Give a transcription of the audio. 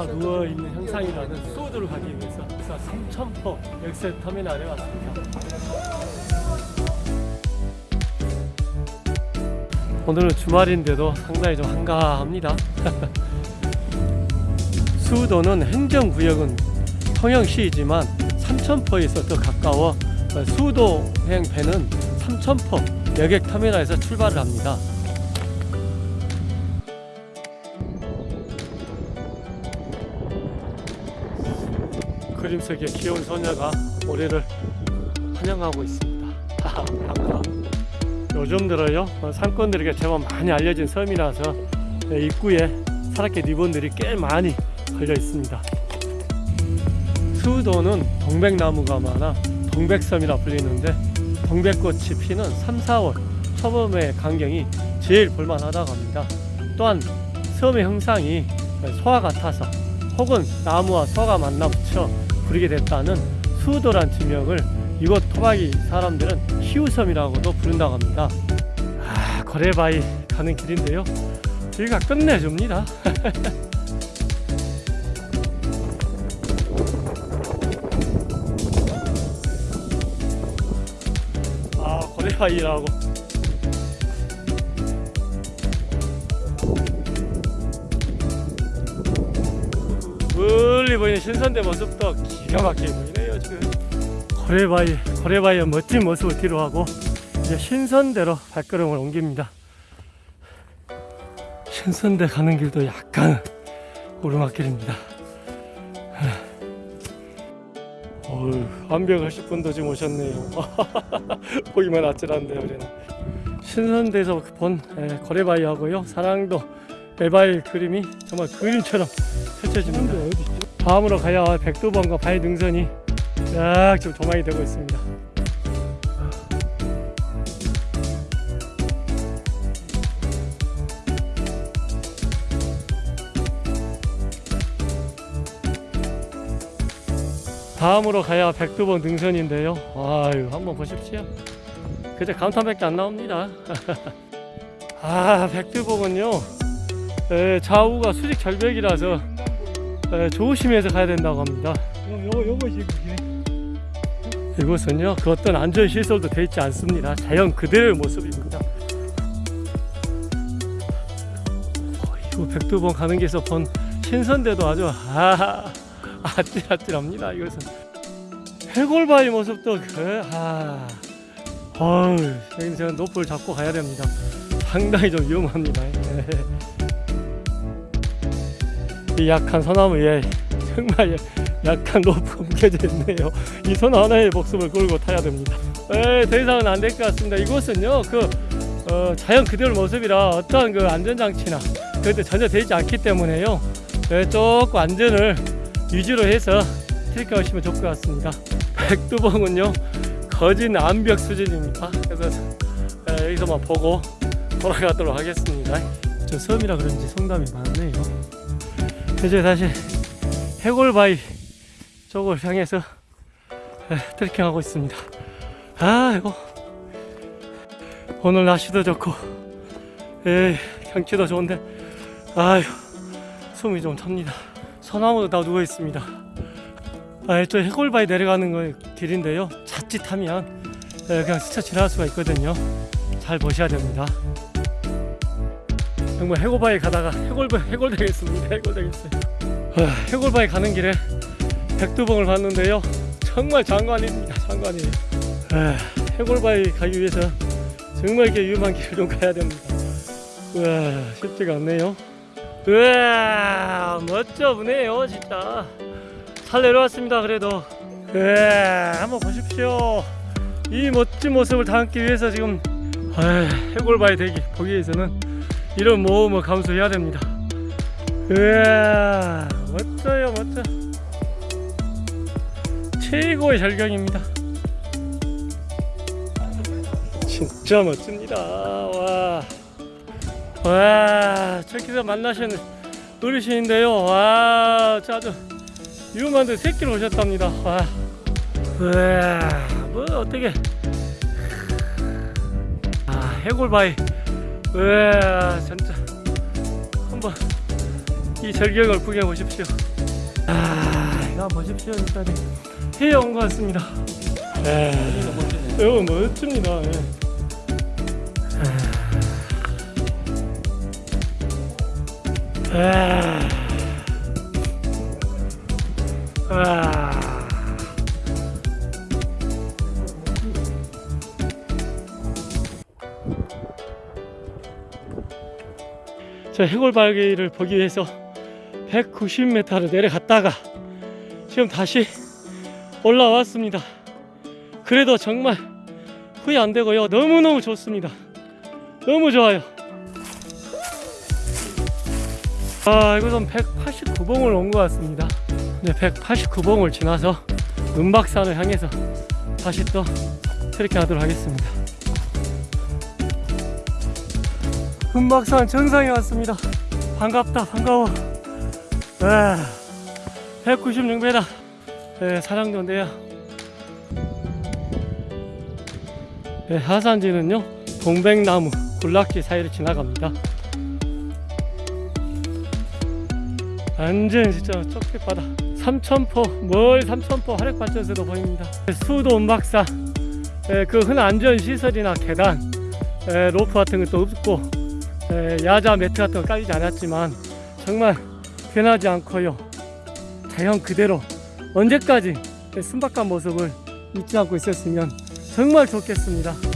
바다가 누워있는 형상이라는 수호도를 가기 위해서 그래서 삼천포 엑셀 터미널에 왔습니다. 오늘은 주말인데도 상당히 좀 한가합니다. 수도는 행정구역은 통영시이지만 삼천포에서 더 가까워 수도행 배는 삼천포 여객 터미널에서 출발을 합니다. 그림 속의 귀여운 소녀가 우리를 환영하고 있습니다. 요즘 들어요 어, 상권들에게 제법 많이 알려진 섬이라서 예, 입구에 사라케 리본들이 꽤 많이 걸려 있습니다. 수도는 동백나무가 많아 동백섬이라 불리는데 동백꽃이 피는 3, 4월 초봄의 광경이 제일 볼만하다고 합니다. 또한 섬의 형상이 소와 같아서 혹은 나무와 소가 만나 붙여 부르게 됐다는 수도란 지명을 이곳 토박이 사람들은 희우섬이라고도 부른다고 합니다. 아, 거래바위 가는 길인데요. 길가 끝내줍니다. 아, 거래바위라고. 멀리 보이는 신선대 모습도 기가 막히게 보이네요, 지금. 거래바위, 거래바위의 멋진 모습을 뒤로 하고 이제 신선대로 발걸음을 옮깁니다. 신선대 가는 길도 약간 오르막길입니다. 어휴, 완벽하실 분도 지금 오셨네요. 보기만 아찔한데요, 우리는. 신선대에서 본 에, 거래바위하고요, 사랑도 배바위 그림이 정말 그림처럼 펼쳐집니다. 다음으로 가야 할 백두번과 바위 능선이 약좀 조망이 되고 있습니다. 다음으로 가야 백두번 능선인데요. 아유, 한번 보십시오. 그저 감탄밖에 안 나옵니다. 아, 백두봉은요. 에, 좌우가 수직 절벽이라서 에, 조심해서 가야 된다고 합니다. 요거 요거 지금 이곳은요 그 어떤 안전 시설도 되어 있지 않습니다. 자연 그대로의 모습입니다. 어, 이거 백두봉 가는 길에서 본 신선대도 아주 아 아찔아찔합니다 이것은. 해골바위 모습도 그 아 어우 여기는 제가 높을 잡고 가야 됩니다. 상당히 좀 위험합니다 이 약한 소나무에 정말 약간 높이 옮겨져 있네요. 이손 하나에 목숨을 걸고 타야 됩니다. 에, 더 이상은 안 될 것 같습니다. 이곳은요, 그 어, 자연 그대로 모습이라 어떠한 그 안전장치나 그것도 전혀 되지 않기 때문에요. 에, 조금 안전을 유지로 해서 트레킹하시면 좋을 것 같습니다. 백두봉은요, 거진 암벽 수준입니다. 그래서 에, 여기서만 보고 돌아가도록 하겠습니다. 저 섬이라 그런지 성담이 많네요. 이제 다시 해골바위 쪽을 향해서 에, 트레킹하고 있습니다. 아이고 오늘 날씨도 좋고 에, 경치도 좋은데 아유 숨이 좀 찹니다. 소나무도 다 누워 있습니다. 아, 저 해골바위 내려가는 거 길인데요. 자칫하면 에, 그냥 스쳐 지나갈 수가 있거든요. 잘 보셔야 됩니다. 정말 해골바위 가다가 해골 해골 되겠습니다. 해골 되겠어요. 아, 해골바위 가는 길에 백두봉을 봤는데요. 정말 장관입니다. 장관이에요. 아, 해골바위 가기 위해서 정말 이렇게 위험한 길을 좀 가야 됩니다. 우와, 쉽지가 않네요. 우와, 멋져 보네요, 진짜. 잘 내려왔습니다, 그래도. 우와, 한번 보십시오. 이 멋진 모습을 담기 위해서 지금 아, 해골바위 대기 보기 위해서는 이런 모험을 감수해야 됩니다. 우와, 멋져요, 멋져. 최고의 절경입니다. 진짜 멋집니다. 와, 와, 저기서 만나신 어르신인데요. 와, 저 아주 위험한데 새끼를 오셨답니다. 와, 와, 뭐 어떻게? 아, 해골바위. 와, 진짜 한번 이 절경을 구경해 보십시오. 아 이거 보십시오 일단 해에 온것 같습니다 에 이거 멋집니다 예. 아. 아. 저 해골발기를 보기 위해서 190m를 내려갔다가 지금 다시 올라왔습니다. 그래도 정말 후회 안 되고요. 너무너무 좋습니다. 너무 좋아요. 아, 이곳은 189봉을 온 것 같습니다. 네, 189봉을 지나서 은박산을 향해서 다시 또 트레킹 하도록 하겠습니다. 은박산 정상에 왔습니다. 반갑다, 반가워. 와, 196m. 네, 사랑도인데요. 네, 하산지는요, 동백나무, 군락지 사이를 지나갑니다. 완전 진짜 쪽빛바다 삼천포 멀 삼천포 화력발전소도 보입니다 수도 에, 그 흔한 안전시설이나 계단 에, 로프 같은 것도 없고 에, 야자 매트 같은 거 깔리지 않았지만 정말 변하지 않고요. 자연 그대로 언제까지 이 순박한 모습을 잊지 않고 있었으면 정말 좋겠습니다